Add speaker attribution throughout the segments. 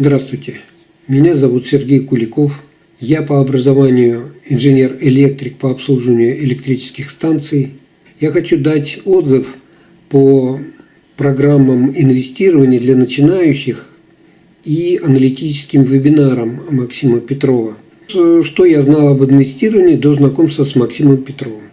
Speaker 1: Здравствуйте, меня зовут Сергей Куликов. Я по образованию инженер-электрик по обслуживанию электрических станций. Я хочу дать отзыв по программам инвестирования для начинающих и аналитическим вебинарам Максима Петрова. Что я знал об инвестировании до знакомства с Максимом Петровым?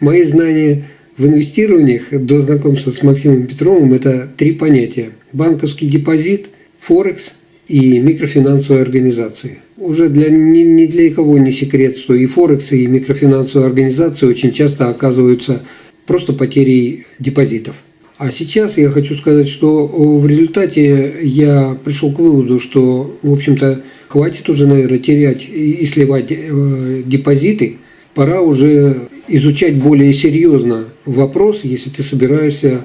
Speaker 1: Мои знания в инвестированиях до знакомства с Максимом Петровым – это три понятия. Банковский депозит, Форекс и микрофинансовые организации. Уже для, ни, ни для кого не секрет, что и Форекс, и микрофинансовые организации очень часто оказываются просто потерей депозитов. А сейчас я хочу сказать, что в результате я пришел к выводу, что, в общем-то, хватит уже, наверное, терять и сливать э, депозиты. Пора уже изучать более серьезно вопрос, если ты собираешься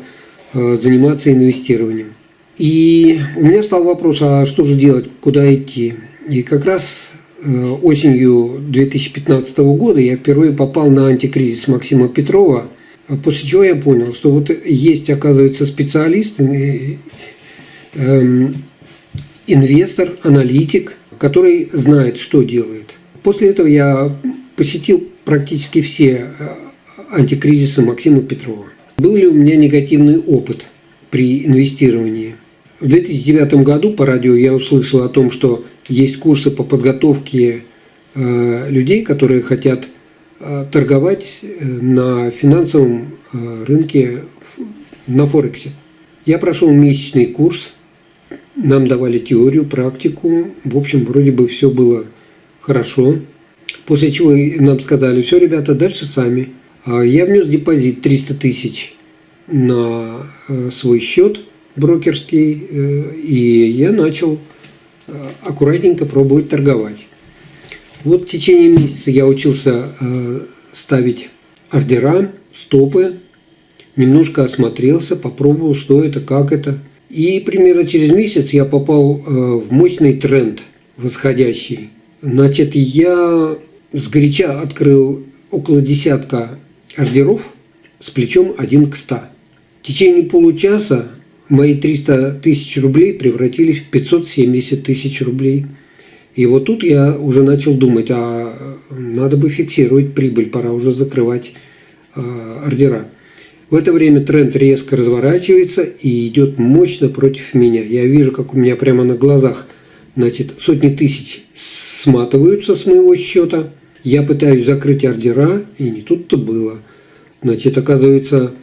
Speaker 1: э, заниматься инвестированием. И у меня стал вопрос, а что же делать, куда идти? И как раз э, осенью 2015 года я впервые попал на антикризис Максима Петрова, после чего я понял, что вот есть, оказывается, специалист, э, эм, инвестор, аналитик, который знает, что делает. После этого я посетил практически все э, антикризисы Максима Петрова. Был ли у меня негативный опыт при инвестировании? В 2009 году по радио я услышал о том, что есть курсы по подготовке э, людей, которые хотят э, торговать э, на финансовом рынке на Форексе. Я прошел месячный курс, нам давали теорию, практику. В общем, вроде бы все было хорошо. После чего нам сказали, все, ребята, дальше сами. А я внес депозит 300 тысяч на свой счет – брокерский, э, и я начал э, аккуратненько пробовать торговать. Вот в течение месяца я учился э, ставить ордера, стопы, немножко осмотрелся, попробовал, что это, как это. И примерно через месяц я попал в мощный тренд восходящий. Значит, я сгоряча открыл около десятка ордеров с плечом 1 к 100. В течение получаса мои 300 тысяч рублей превратились в 570 тысяч рублей. И вот тут я уже начал думать, а надо бы фиксировать прибыль, пора уже закрывать э, ордера. В это время тренд резко разворачивается и идет мощно против меня. Я вижу, как у меня прямо на глазах значит, сотни тысяч сматываются с моего счета. Я пытаюсь закрыть ордера, и не тут-то было. Значит, оказывается,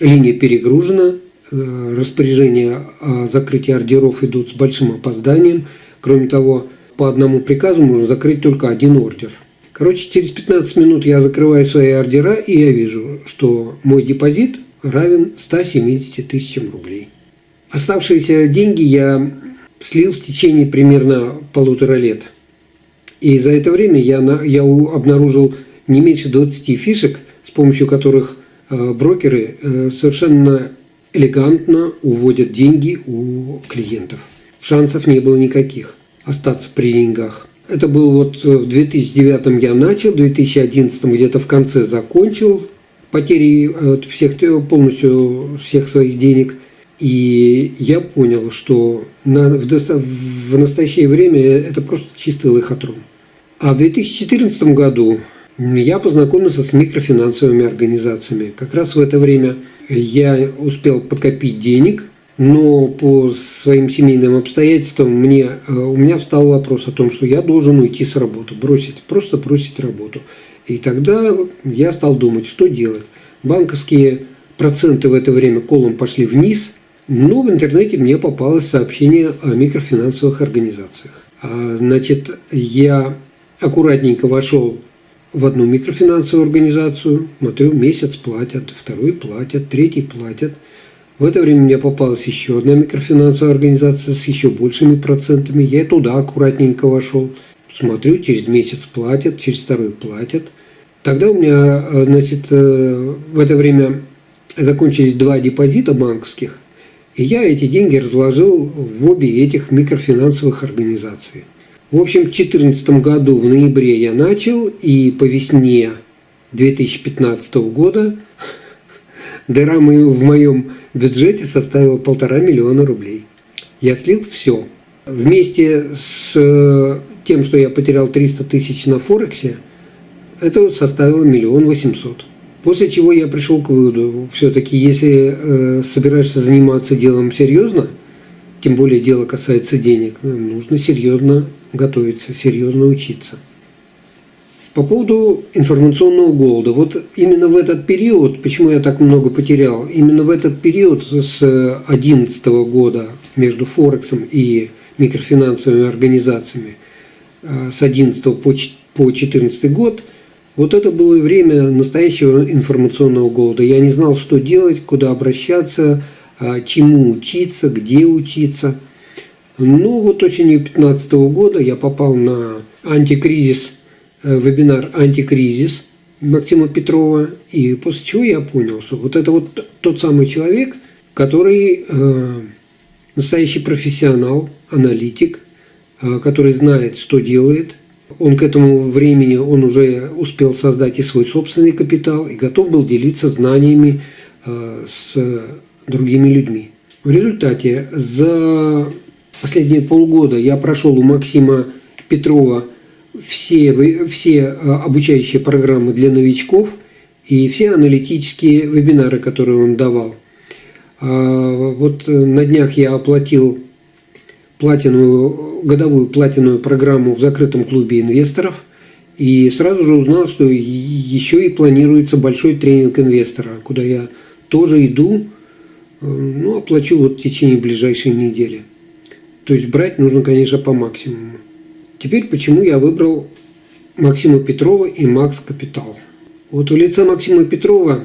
Speaker 1: линия перегружена, распоряжения о закрытии ордеров идут с большим опозданием. Кроме того, по одному приказу можно закрыть только один ордер. Короче, через 15 минут я закрываю свои ордера, и я вижу, что мой депозит равен 170 тысячам рублей. Оставшиеся деньги я слил в течение примерно полутора лет. И за это время я, я обнаружил не меньше 20 фишек, с помощью которых э, брокеры э, совершенно элегантно уводят деньги у клиентов. Шансов не было никаких остаться при деньгах. Это был вот в 2009 я начал, в 2011 где-то в конце закончил потери э, всех, полностью всех своих денег. И я понял, что на, в, в настоящее время это просто чистый лохотрон. А в 2014 году я познакомился с микрофинансовыми организациями. Как раз в это время я успел подкопить денег, но по своим семейным обстоятельствам мне, э, у меня встал вопрос о том, что я должен уйти с работы, бросить, просто бросить работу. И тогда я стал думать, что делать. Банковские проценты в это время колом пошли вниз, но в интернете мне попалось сообщение о микрофинансовых организациях. А, значит, я аккуратненько вошел в одну микрофинансовую организацию, смотрю, месяц платят, второй платят, третий платят. В это время мне попалась еще одна микрофинансовая организация с еще большими процентами. Я туда аккуратненько вошел. Смотрю, через месяц платят, через второй платят. Тогда у меня, э, значит, э, в это время закончились два депозита банковских, и я эти деньги разложил в обе этих микрофинансовых организаций. В общем, в 2014 году в ноябре я начал, и по весне 2015 года дыра в моем бюджете составила полтора миллиона рублей. Я слил все. Вместе с э, тем, что я потерял 300 тысяч на Форексе, это составило миллион восемьсот. После чего я пришел к выводу, все-таки если э, собираешься заниматься делом серьезно, тем более дело касается денег, нужно серьезно готовиться, серьезно учиться. По поводу информационного голода. Вот именно в этот период, почему я так много потерял, именно в этот период с 2011 года между Форексом и микрофинансовыми организациями э, с 11 по 2014 год, вот это было время настоящего информационного голода. Я не знал, что делать, куда обращаться, чему учиться, где учиться. Ну вот осенью 2015 года я попал на антикризис, э, вебинар «Антикризис» Максима Петрова, и после чего я понял, что вот это вот тот самый человек, который э, настоящий профессионал, аналитик, э, который знает, что делает. Он к этому времени он уже успел создать и свой собственный капитал, и готов был делиться знаниями с другими людьми. В результате за последние полгода я прошел у Максима Петрова все, все э, обучающие программы для новичков и все аналитические вебинары, которые он давал. А, вот на днях я оплатил платиновую, годовую платиновую программу в закрытом клубе инвесторов и сразу же узнал, что еще и планируется большой тренинг инвестора, куда я тоже иду, э, ну, оплачу вот в течение ближайшей недели. То есть брать нужно, конечно, по максимуму. Теперь почему я выбрал Максима Петрова и Макс Капитал. Вот в лице Максима Петрова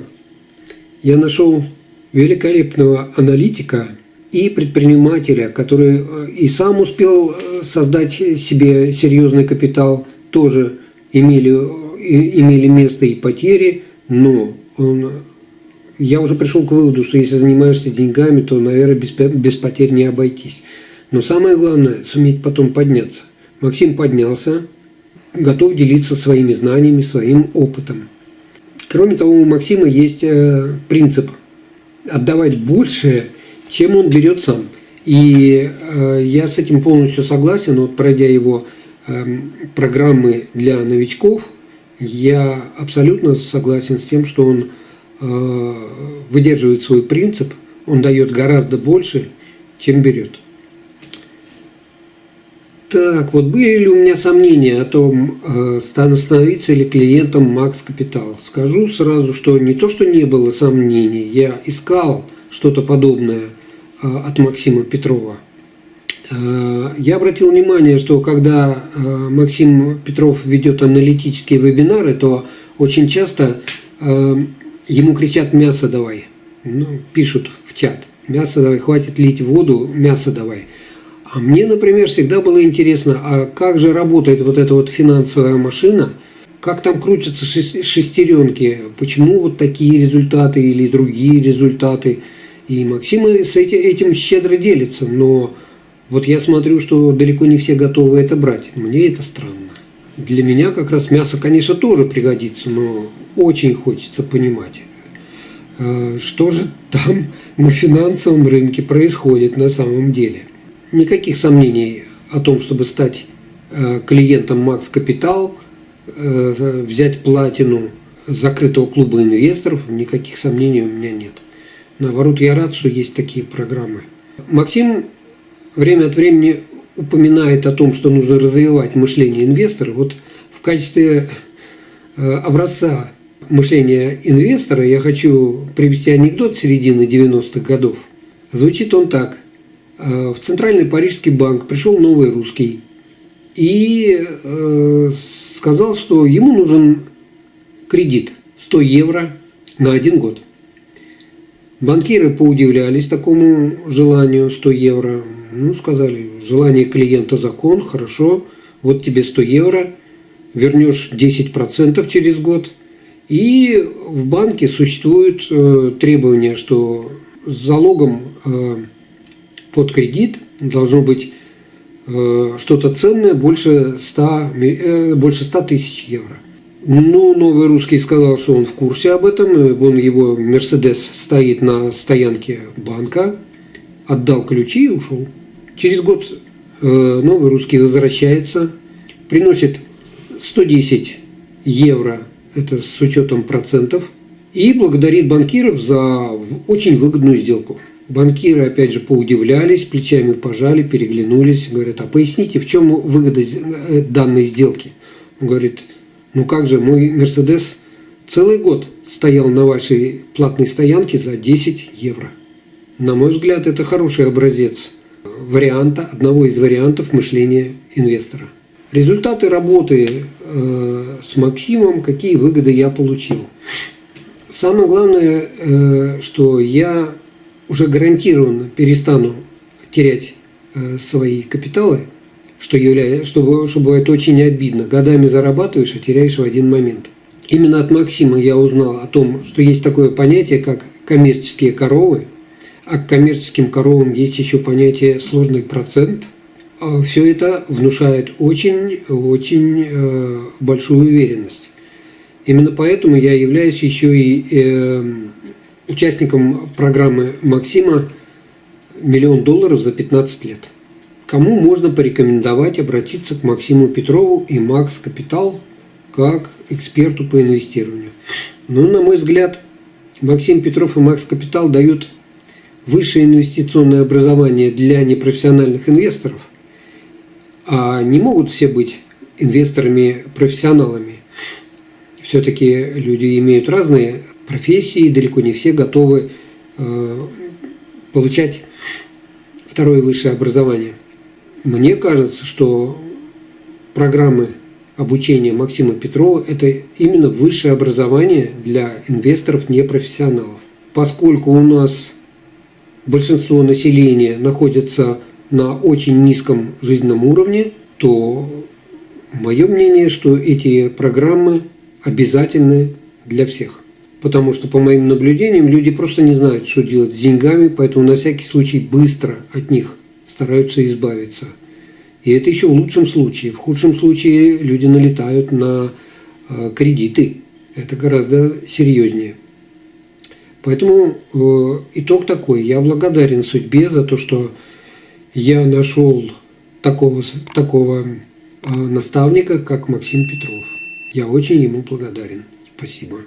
Speaker 1: я нашел великолепного аналитика и предпринимателя, который э, и сам успел э, создать себе серьезный капитал, тоже имели, э, имели место и потери, но он, я уже пришел к выводу, что если занимаешься деньгами, то, наверное, без, без потерь не обойтись. Но самое главное – суметь потом подняться. Максим поднялся, готов делиться своими знаниями, своим опытом. Кроме того, у Максима есть э, принцип отдавать больше, чем он берет сам. И э, я с этим полностью согласен. Вот пройдя его э, программы для новичков, я абсолютно согласен с тем, что он выдерживает свой принцип, он дает гораздо больше, чем берет. Так, вот были ли у меня сомнения о том, э, становиться ли клиентом Макс Капитал? Скажу сразу, что не то, что не было сомнений, я искал что-то подобное э, от Максима Петрова. Э, я обратил внимание, что когда Максим Петров ведет аналитические вебинары, то очень часто ему кричат «мясо давай», ну, пишут в чат «мясо давай, хватит лить воду, мясо давай». А мне, например, всегда было интересно, а как же работает вот эта вот финансовая машина, как там крутятся шестеренки, почему вот такие результаты или другие результаты. И Максим с этим щедро делится, но вот я смотрю, что далеко не все готовы это брать. Мне это странно. Для меня как раз мясо, конечно, тоже пригодится, но очень хочется понимать, э, что же там на финансовом рынке происходит на самом деле никаких сомнений о том, чтобы стать э, клиентом Макс Капитал, э, взять платину закрытого клуба инвесторов, никаких сомнений у меня нет. Наоборот, я рад, что есть такие программы. Максим время от времени упоминает о том, что нужно развивать мышление инвестора. Вот в качестве образца мышления инвестора я хочу привести анекдот середины 90-х годов. Звучит он так. Э, в Центральный Парижский банк пришел новый русский и э, сказал, что ему нужен кредит 100 евро на один год. Банкиры поудивлялись такому желанию 100 евро. Ну, сказали, желание клиента закон, хорошо, вот тебе 100 евро, вернешь 10% через год. И в банке существует э, требование, что с залогом под кредит должно быть э, что-то ценное больше 100, э, больше 100 тысяч евро. Ну, новый русский сказал, что он в курсе об этом. Он его Мерседес стоит на стоянке банка, отдал ключи и ушел. Через год э, новый русский возвращается, приносит 110 евро, это с учетом процентов, и благодарит банкиров за очень выгодную сделку. Банкиры, опять же, поудивлялись, плечами пожали, переглянулись, говорят, а поясните, в чем выгода э, данной сделки? Он говорит, ну как же, мой Мерседес целый год стоял на вашей платной стоянке за 10 евро. На мой взгляд, это хороший образец варианта, одного из вариантов мышления инвестора. Результаты работы э, с Максимом, какие выгоды я получил. Самое главное, э, что я уже гарантированно перестану терять э, свои капиталы, что, является, что, что бывает очень обидно. Годами зарабатываешь, а теряешь в один момент. Именно от Максима я узнал о том, что есть такое понятие, как коммерческие коровы, а к коммерческим коровам есть еще понятие сложный процент. А Все это внушает очень-очень э, большую уверенность. Именно поэтому я являюсь еще и э, участником программы Максима «Миллион долларов за 15 лет». Кому можно порекомендовать обратиться к Максиму Петрову и Макс Капитал как эксперту по инвестированию? Ну, на мой взгляд, Максим Петров и Макс Капитал дают высшее инвестиционное образование для непрофессиональных инвесторов, а не могут все быть инвесторами-профессионалами. Все-таки люди имеют разные профессии, далеко не все готовы э, получать второе высшее образование. Мне кажется, что программы обучения Максима Петрова – это именно высшее образование для инвесторов непрофессионалов. Поскольку у нас большинство населения находится на очень низком жизненном уровне, то мое мнение, что эти программы обязательны для всех. Потому что, по моим наблюдениям, люди просто не знают, что делать с деньгами, поэтому на всякий случай быстро от них стараются избавиться. И это еще в лучшем случае. В худшем случае люди налетают на э, кредиты. Это гораздо серьезнее. Поэтому э, итог такой. Я благодарен судьбе за то, что я нашел такого, такого э, наставника, как Максим Петров. Я очень ему благодарен. Спасибо.